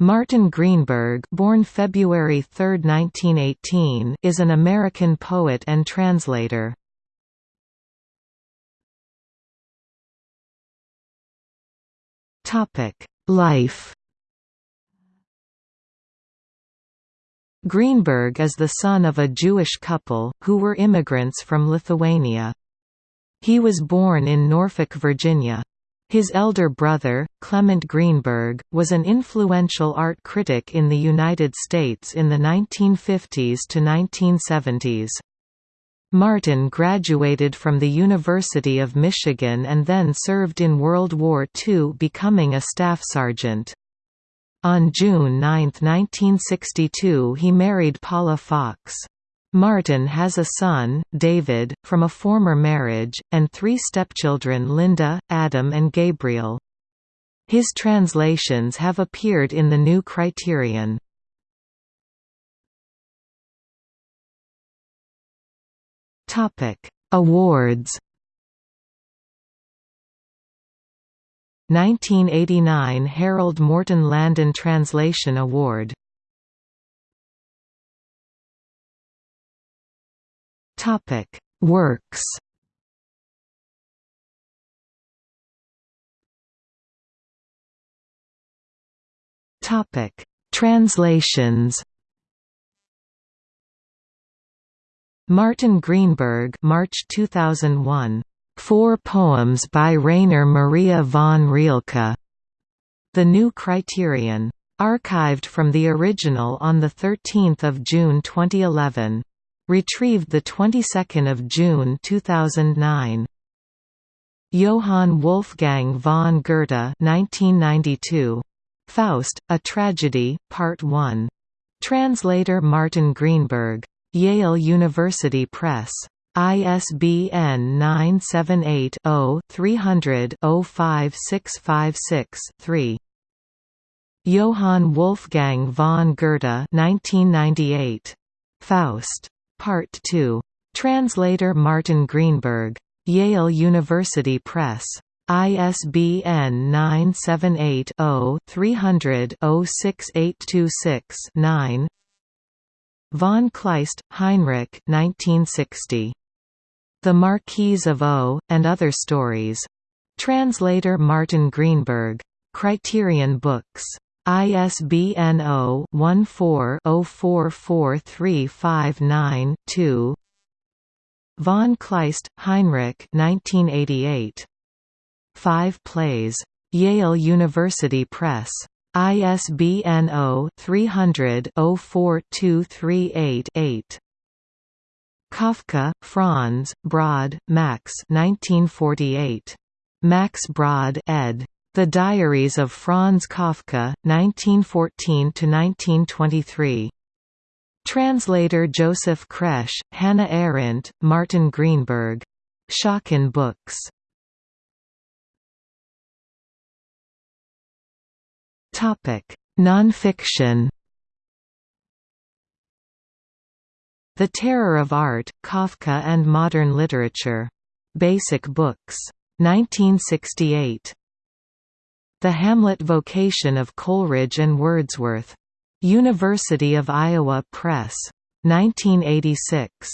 Martin Greenberg born February 3, 1918, is an American poet and translator. Life Greenberg is the son of a Jewish couple, who were immigrants from Lithuania. He was born in Norfolk, Virginia. His elder brother, Clement Greenberg, was an influential art critic in the United States in the 1950s to 1970s. Martin graduated from the University of Michigan and then served in World War II becoming a staff sergeant. On June 9, 1962 he married Paula Fox. Martin has a son, David, from a former marriage, and three stepchildren Linda, Adam and Gabriel. His translations have appeared in the New Criterion. Awards 1989 Harold Morton Landon Translation Award Topic: Works. Topic: Translations. Martin Greenberg, March 2001. Four poems by Rainer Maria von Rilke. The New Criterion. Archived from the original on 13 June 2011. Retrieved the 22nd of June 2009. Johann Wolfgang von Goethe 1992. Faust, A Tragedy, Part 1. Translator Martin Greenberg. Yale University Press. ISBN 978-0-300-05656-3. Johann Wolfgang von Goethe 1998. Faust. Part 2. Translator Martin Greenberg. Yale University Press. ISBN 978-0-300-06826-9 Von Kleist, Heinrich 1960. The Marquise of O, and Other Stories. Translator Martin Greenberg. Criterion Books. ISBN 0-14-044359-2 Von Kleist, Heinrich 1988. Five Plays. Yale University Press. ISBN 0-300-04238-8 Kafka, Franz, Brod, Max 1948. Max Brod ed. The Diaries of Franz Kafka, 1914–1923. Translator Joseph Kresh, Hannah Arendt, Martin Greenberg. Schocken Books. Topic: Nonfiction The Terror of Art, Kafka and Modern Literature. Basic Books. 1968. The Hamlet Vocation of Coleridge and Wordsworth. University of Iowa Press. 1986.